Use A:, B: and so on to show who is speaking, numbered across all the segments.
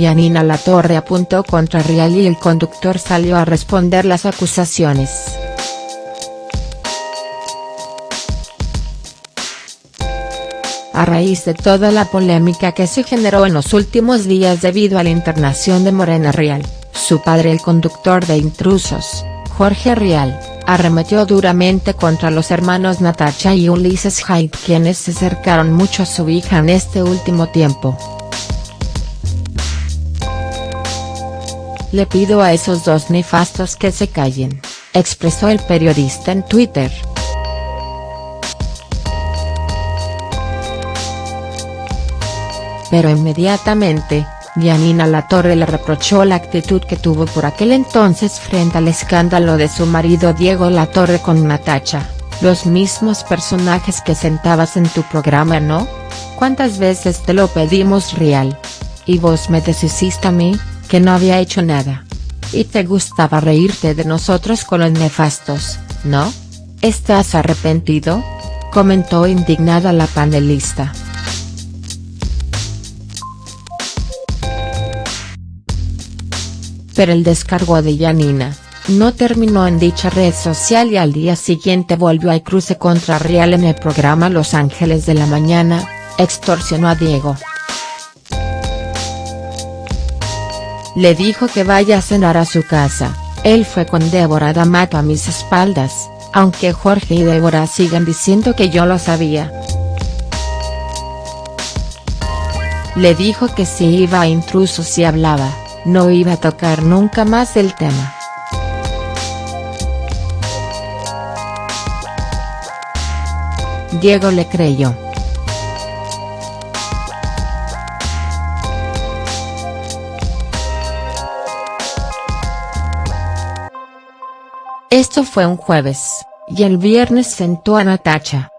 A: Yanina Latorre apuntó contra Rial y el conductor salió a responder las acusaciones. A raíz de toda la polémica que se generó en los últimos días debido a la internación de Morena Rial, su padre el conductor de Intrusos, Jorge Rial, arremetió duramente contra los hermanos Natacha y Ulises Haidt quienes se acercaron mucho a su hija en este último tiempo. Le pido a esos dos nefastos que se callen, expresó el periodista en Twitter. Pero inmediatamente, Yanina Latorre le reprochó la actitud que tuvo por aquel entonces frente al escándalo de su marido Diego Latorre con Natacha, los mismos personajes que sentabas en tu programa ¿no? ¿Cuántas veces te lo pedimos real? Y vos me deshiciste a mí, que no había hecho nada. Y te gustaba reírte de nosotros con los nefastos, ¿no? ¿Estás arrepentido? Comentó indignada la panelista. pero el descargo de Yanina, no terminó en dicha red social y al día siguiente volvió al cruce contra Real en el programa Los Ángeles de la Mañana, extorsionó a Diego. Le dijo que vaya a cenar a su casa, él fue con Débora D'Amato a mis espaldas, aunque Jorge y Débora sigan diciendo que yo lo sabía. Le dijo que si iba a intrusos y hablaba, no iba a tocar nunca más el tema. Diego le creyó. Esto fue un jueves, y el viernes sentó a Natacha.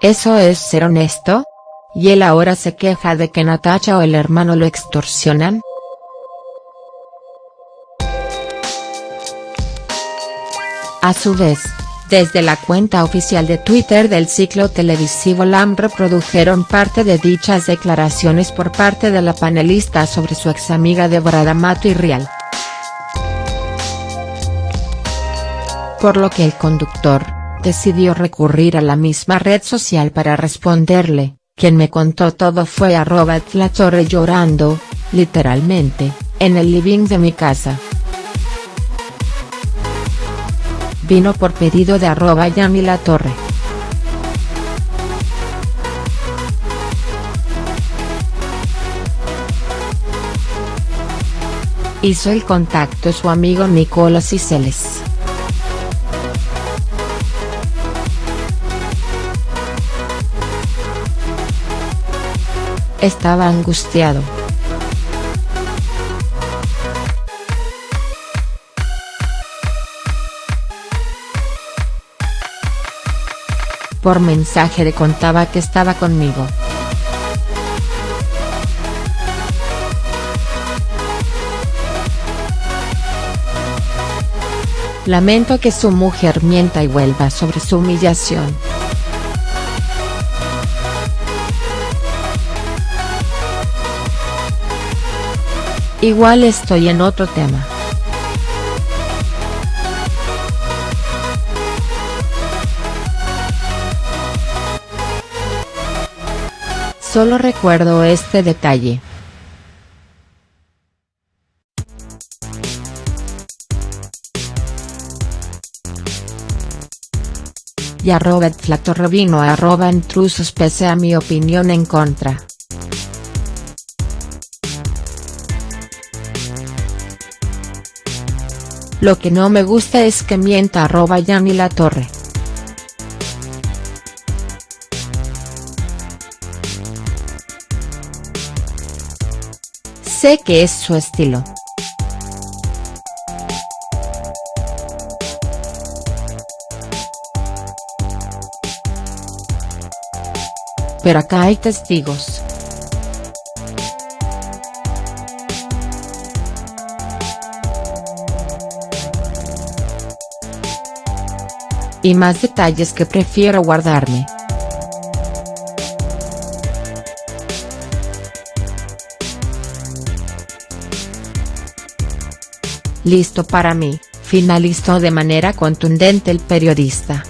A: ¿Eso es ser honesto? ¿Y él ahora se queja de que Natacha o el hermano lo extorsionan?. A su vez, desde la cuenta oficial de Twitter del ciclo televisivo LAM reprodujeron parte de dichas declaraciones por parte de la panelista sobre su ex amiga Deborah D'Amato y Rial. Por lo que el conductor, decidió recurrir a la misma red social para responderle, quien me contó todo fue arroba Torre llorando, literalmente, en el living de mi casa. Vino por pedido de arroba Yami La Torre. Hizo el contacto su amigo Nicolás Ciceles. Estaba angustiado. Por mensaje le contaba que estaba conmigo. Lamento que su mujer mienta y vuelva sobre su humillación. Igual estoy en otro tema. Solo recuerdo este detalle. Y arroba flatorrevino arroba intrusos pese a mi opinión en contra. Lo que no me gusta es que mienta arroba Yanni La Torre. Sé que es su estilo. Pero acá hay testigos. y más detalles que prefiero guardarme. Listo para mí, finalizó de manera contundente el periodista.